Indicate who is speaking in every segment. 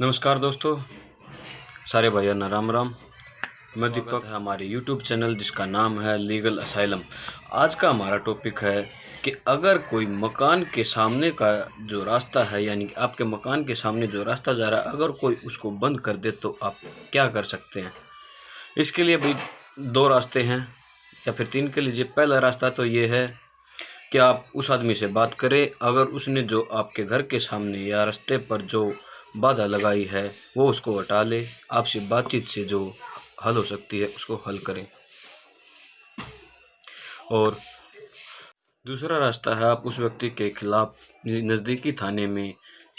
Speaker 1: नमस्कार दोस्तों सारे भाइयों ना राम राम। मैं दीपक। हमारे यूट्यूब चैनल जिसका नाम है लीगल असाइलम आज का हमारा टॉपिक है कि अगर कोई मकान के सामने का जो रास्ता है यानी कि आपके मकान के सामने जो रास्ता जा रहा है अगर कोई उसको बंद कर दे तो आप क्या कर सकते हैं? इसके लिए भी दो रास्ते हैं या फिर तीन के लीजिए। पहला रास्ता तो ये है कि आप उस आदमी से बात करें। अगर उसने जो आपके घर के सामने या रास्ते पर जो बाधा लगाई है, वो उसको हटा ले। आपसे बातचीत से जो हल हो सकती है, उसको हल करें। और दूसरा रास्ता है, आप उस व्यक्ति के खिलाफ नज़दीकी थाने में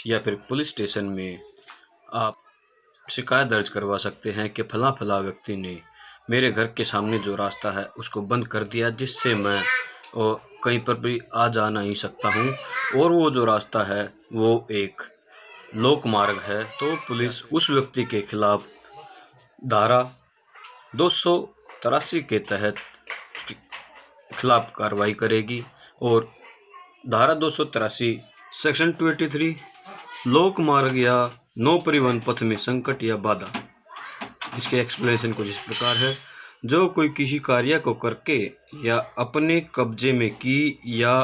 Speaker 1: या फिर पुलिस स्टेशन में आप शिकायत दर्ज करवा सकते हैं कि फला फला व्यक्ति ने मेरे घर के सामने जो रास्ता है, उसको बंद कर दिया, जिससे मैं और कहीं पर भी आ जा नहीं सकता हूँ। और वो जो रास्ता है, वो एक लोक मार्ग है तो पुलिस उस व्यक्ति के खिलाफ धारा दो सौ तिरासी के तहत खिलाफ कार्रवाई करेगी और धारा दो सौ तिरासी, सेक्शन टू एटी थ्री लोक मार्ग या नो परिवहन पथ में संकट या बाधा। इसके एक्सप्लेनेशन कुछ इस प्रकार है। जो कोई किसी कार्य को करके या अपने कब्जे में की या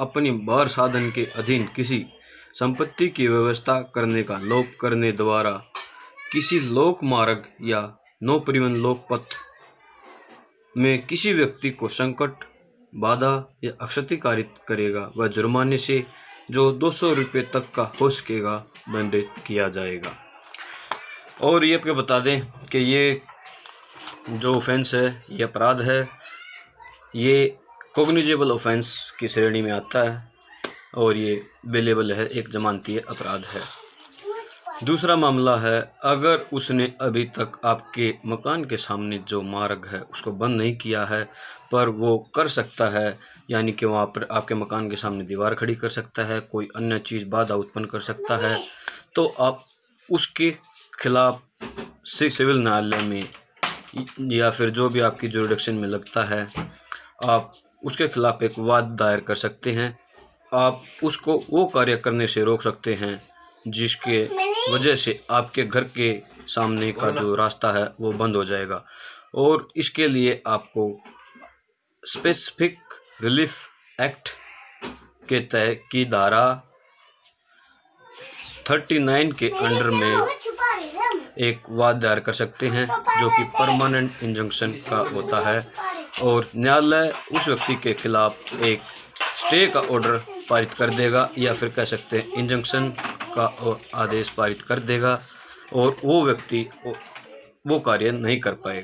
Speaker 1: अपने बार साधन के अधीन किसी संपत्ति की व्यवस्था करने का लोप करने द्वारा किसी लोक मार्ग या नो परिवहन लोक पथ में किसी व्यक्ति को संकट, बाधा या अक्षति कारित करेगा। वह जुर्माने से जो दो सौ रुपये तक का हो सकेगा, दंडित किया जाएगा। और ये आपको बता दें कि ये जो ऑफेंस है, ये अपराध है। ये कोग्निजेबल ऑफेंस की श्रेणी में आता है। और ये बेलेबल है, एक जमानती अपराध है। दूसरा मामला है, अगर उसने अभी तक आपके मकान के सामने जो मार्ग है, उसको बंद नहीं किया है, पर वो कर सकता है, यानी कि वहाँ पर आपके मकान के सामने दीवार खड़ी कर सकता है, कोई अन्य चीज़ बाधा उत्पन्न कर सकता है तो आप उसके खिलाफ से सिविल न्यायालय में या फिर जो भी आपकी जोडिक्शन में लगता है, आप उसके खिलाफ एक वाद दायर कर सकते हैं आप उसको वो कार्य करने से रोक सकते हैं जिसके वजह से आपके घर के सामने का जो रास्ता है वो बंद हो जाएगा। और इसके लिए आपको स्पेसिफिक रिलीफ एक्ट के तहत की धारा थर्टी नाइन के अंडर में एक वाद दायर कर सकते हैं जो कि परमानेंट इंजंक्शन का होता है। और न्यायालय उस व्यक्ति के खिलाफ एक स्टे का ऑर्डर पारित कर देगा या फिर कह सकते हैं इंजंक्शन का आदेश पारित कर देगा और वो व्यक्ति वो कार्य नहीं कर पाएगा।